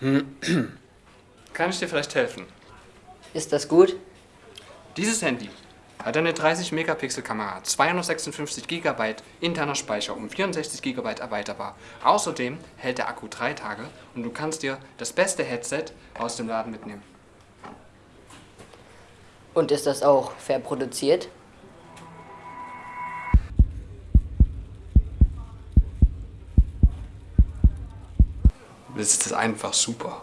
Kann ich dir vielleicht helfen? Ist das gut? Dieses Handy hat eine 30 Megapixel Kamera, 256 GB interner Speicher und 64 GB erweiterbar. Außerdem hält der Akku drei Tage und du kannst dir das beste Headset aus dem Laden mitnehmen. Und ist das auch fair produziert? Das ist einfach super.